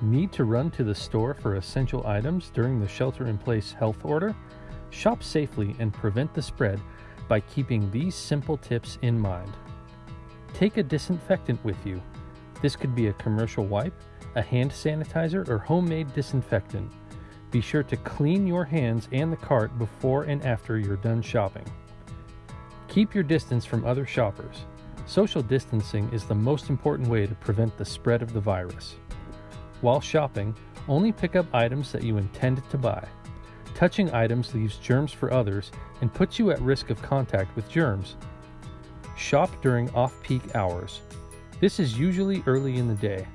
Need to run to the store for essential items during the shelter in place health order? Shop safely and prevent the spread by keeping these simple tips in mind. Take a disinfectant with you. This could be a commercial wipe, a hand sanitizer, or homemade disinfectant. Be sure to clean your hands and the cart before and after you're done shopping. Keep your distance from other shoppers. Social distancing is the most important way to prevent the spread of the virus. While shopping, only pick up items that you intend to buy. Touching items leaves germs for others and puts you at risk of contact with germs. Shop during off peak hours. This is usually early in the day.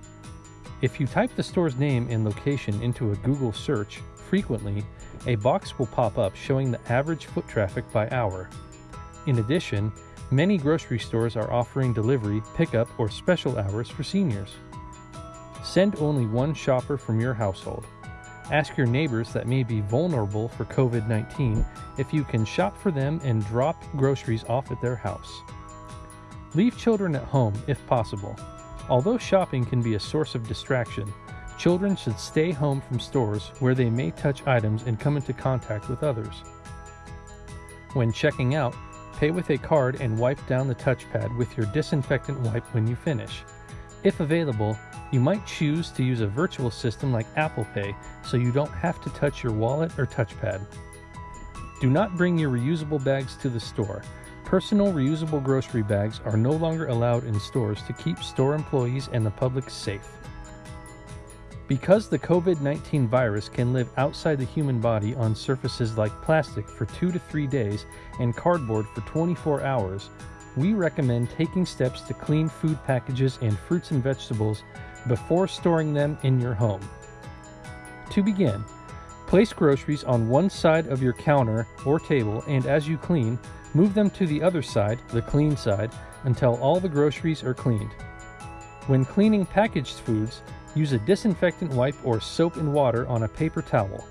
If you type the store's name and location into a Google search frequently, a box will pop up showing the average foot traffic by hour. In addition, many grocery stores are offering delivery, pickup, or special hours for seniors. Send only one shopper from your household. Ask your neighbors that may be vulnerable for COVID 19 if you can shop for them and drop groceries off at their house. Leave children at home if possible. Although shopping can be a source of distraction, children should stay home from stores where they may touch items and come into contact with others. When checking out, pay with a card and wipe down the touchpad with your disinfectant wipe when you finish. If available, you might choose to use a virtual system like Apple Pay so you don't have to touch your wallet or touchpad. Do not bring your reusable bags to the store. Personal reusable grocery bags are no longer allowed in stores to keep store employees and the public safe. Because the COVID 19 virus can live outside the human body on surfaces like plastic for two to three days and cardboard for 24 hours, we recommend taking steps to clean food packages and fruits and vegetables before storing them in your home. To begin, place groceries on one side of your counter or table and as you clean, move them to the other side, the clean side, until all the groceries are cleaned. When cleaning packaged foods, use a disinfectant wipe or soap and water on a paper towel.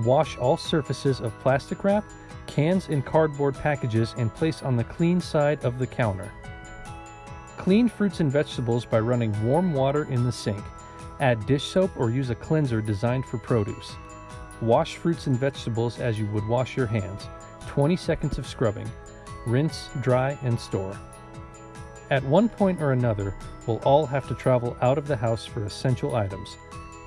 Wash all surfaces of plastic wrap cans and cardboard packages and place on the clean side of the counter. Clean fruits and vegetables by running warm water in the sink. Add dish soap or use a cleanser designed for produce. Wash fruits and vegetables as you would wash your hands. 20 seconds of scrubbing. Rinse, dry, and store. At one point or another, we'll all have to travel out of the house for essential items.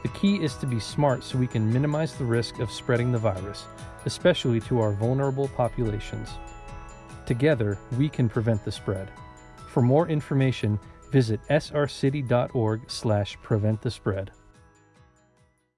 The key is to be smart so we can minimize the risk of spreading the virus especially to our vulnerable populations. Together, we can prevent the spread. For more information, visit srcity.org slash prevent the spread.